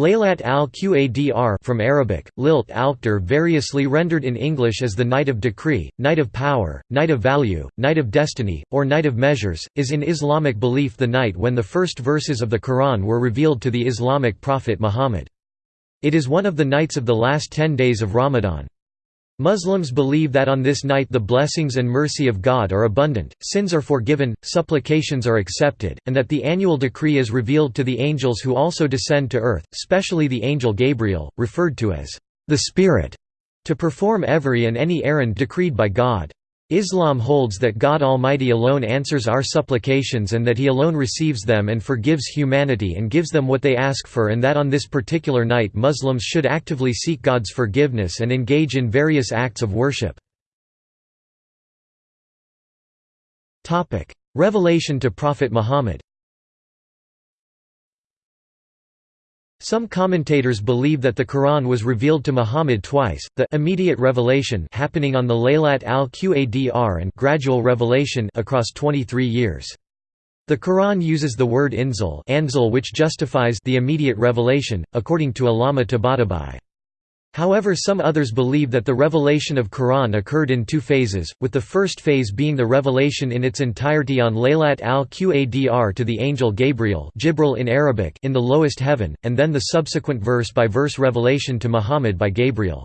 Laylat al-Qadr from Arabic, lilt al variously rendered in English as the Night of Decree, Night of Power, Night of Value, Night of Destiny, or Night of Measures, is in Islamic belief the night when the first verses of the Quran were revealed to the Islamic prophet Muhammad. It is one of the nights of the last ten days of Ramadan. Muslims believe that on this night the blessings and mercy of God are abundant, sins are forgiven, supplications are accepted, and that the annual decree is revealed to the angels who also descend to earth, specially the angel Gabriel, referred to as the Spirit, to perform every and any errand decreed by God. Islam holds that God Almighty alone answers our supplications and that He alone receives them and forgives humanity and gives them what they ask for and that on this particular night Muslims should actively seek God's forgiveness and engage in various acts of worship. Revelation to Prophet Muhammad Some commentators believe that the Quran was revealed to Muhammad twice, the immediate revelation happening on the Laylat al-Qadr and gradual revelation across 23 years. The Quran uses the word inzal, which justifies the immediate revelation, according to Allama Tabatabai. However some others believe that the revelation of Quran occurred in two phases, with the first phase being the revelation in its entirety on Laylat al-Qadr to the angel Gabriel in Arabic in the lowest heaven, and then the subsequent verse-by-verse -verse revelation to Muhammad by Gabriel.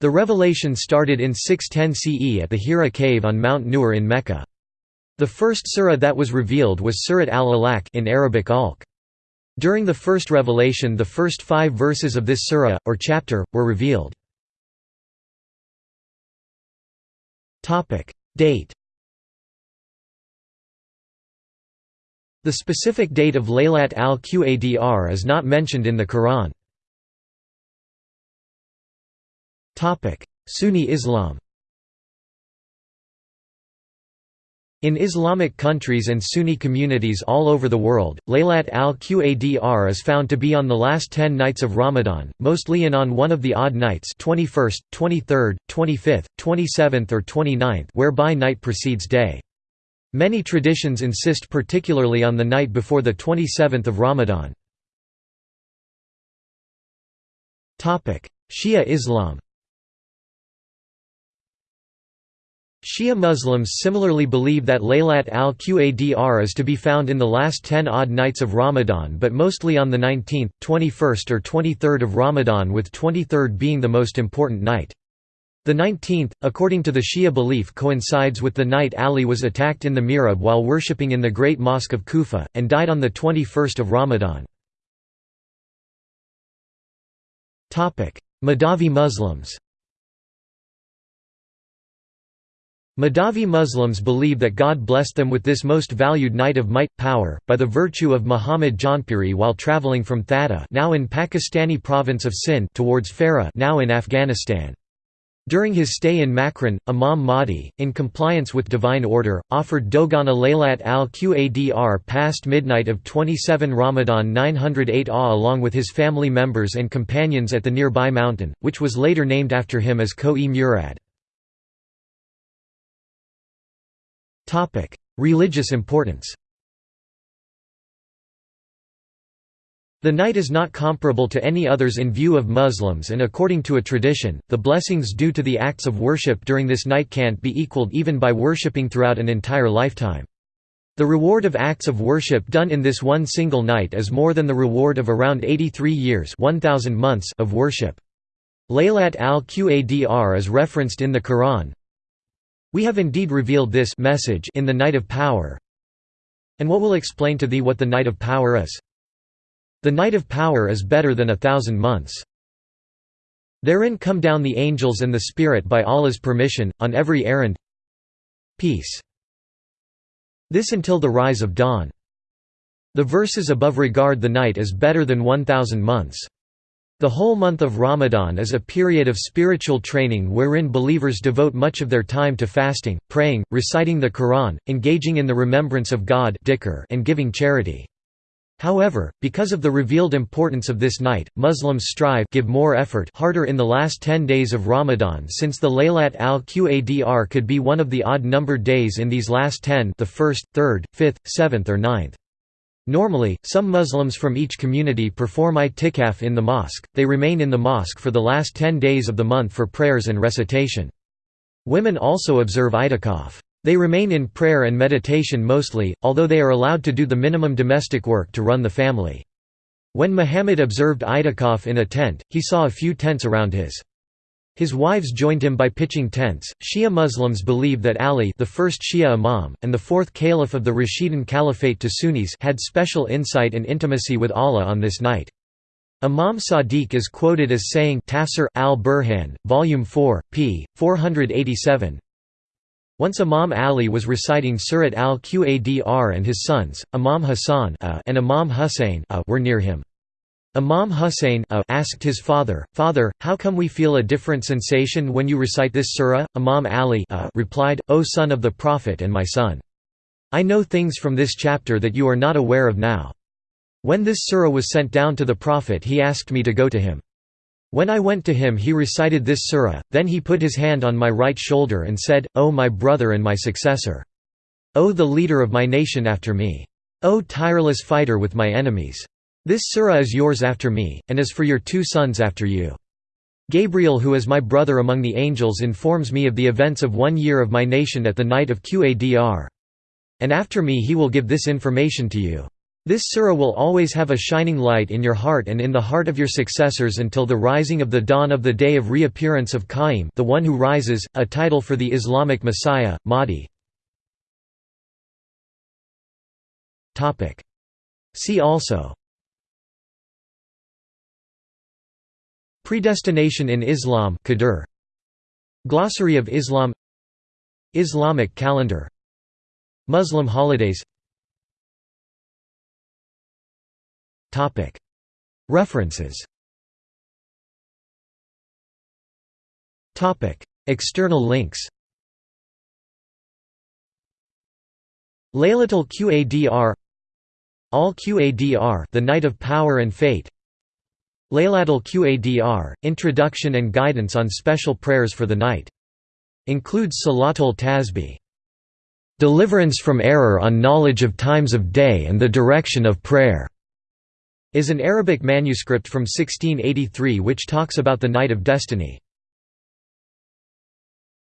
The revelation started in 610 CE at the Hira cave on Mount Nur in Mecca. The first surah that was revealed was Surat al-Alaq in Arabic Alq. During the first revelation the first five verses of this surah, or chapter, were revealed. Date The specific date of Laylat al-Qadr is not mentioned in the Quran. Sunni Islam In Islamic countries and Sunni communities all over the world, Laylat al-Qadr is found to be on the last ten nights of Ramadan, mostly in on one of the odd nights 21st, 23rd, 25th, 27th or 29th whereby night precedes day. Many traditions insist particularly on the night before the 27th of Ramadan. Shia Islam Shia Muslims similarly believe that Laylat al-Qadr is to be found in the last ten odd nights of Ramadan but mostly on the 19th, 21st or 23rd of Ramadan with 23rd being the most important night. The 19th, according to the Shia belief coincides with the night Ali was attacked in the Mihrab while worshipping in the Great Mosque of Kufa, and died on the 21st of Ramadan. Mahdavi Muslims Mahdavi Muslims believe that God blessed them with this most valued night of might, power, by the virtue of Muhammad Jaunpuri while travelling from Thatta now in Pakistani province of Sindh towards Farah now in Afghanistan. During his stay in Makran, Imam Mahdi, in compliance with divine order, offered Dogana Laylat al-Qadr past midnight of 27 Ramadan 908 AH along with his family members and companions at the nearby mountain, which was later named after him as Koh-e Murad. Religious importance The night is not comparable to any others in view of Muslims and according to a tradition, the blessings due to the acts of worship during this night can't be equaled even by worshipping throughout an entire lifetime. The reward of acts of worship done in this one single night is more than the reward of around 83 years 1000 months of worship. Laylat al-Qadr is referenced in the Quran, we have indeed revealed this message in the night of power. And what will explain to thee what the night of power is? The night of power is better than a thousand months. Therein come down the angels and the Spirit by Allah's permission, on every errand. Peace. This until the rise of dawn. The verses above regard the night as better than one thousand months. The whole month of Ramadan is a period of spiritual training wherein believers devote much of their time to fasting, praying, reciting the Quran, engaging in the remembrance of God and giving charity. However, because of the revealed importance of this night, Muslims strive give more effort harder in the last 10 days of Ramadan since the Laylat al-Qadr could be one of the odd-numbered days in these last 10 the 1st, 3rd, 5th, 7th or 9th. Normally, some Muslims from each community perform i'tikaf in the mosque, they remain in the mosque for the last ten days of the month for prayers and recitation. Women also observe i'tikaf. They remain in prayer and meditation mostly, although they are allowed to do the minimum domestic work to run the family. When Muhammad observed i'tikaf in a tent, he saw a few tents around his. His wives joined him by pitching tents. Shia Muslims believe that Ali, the first Shia imam and the fourth caliph of the Rashidun Caliphate to Sunnis, had special insight and intimacy with Allah on this night. Imam Sadiq is quoted as saying Tafsir al-Burhan, volume 4, p. 487, once Imam Ali was reciting Surat al-Qadr and his sons, Imam Hassan and Imam Hussein were near him. Imam Hussein uh, asked his father, Father, how come we feel a different sensation when you recite this surah? Imam Ali uh, replied, O son of the Prophet and my son. I know things from this chapter that you are not aware of now. When this surah was sent down to the Prophet he asked me to go to him. When I went to him he recited this surah, then he put his hand on my right shoulder and said, O my brother and my successor! O the leader of my nation after me! O tireless fighter with my enemies! This surah is yours after me, and is for your two sons after you. Gabriel who is my brother among the angels informs me of the events of one year of my nation at the night of Qadr. And after me he will give this information to you. This surah will always have a shining light in your heart and in the heart of your successors until the rising of the dawn of the day of reappearance of Qaim the one who rises, a title for the Islamic Messiah, Mahdi. See also Predestination in Islam Qadr. Glossary of Islam. Islamic calendar. Muslim holidays. References. External links. Laylatul Qadr. Al Qadr The Night of Power and Fate Laylatul Qadr Introduction and Guidance on Special Prayers for the Night. Includes Salatul Tasbih. Deliverance from Error on Knowledge of Times of Day and the Direction of Prayer is an Arabic manuscript from 1683 which talks about the Night of Destiny.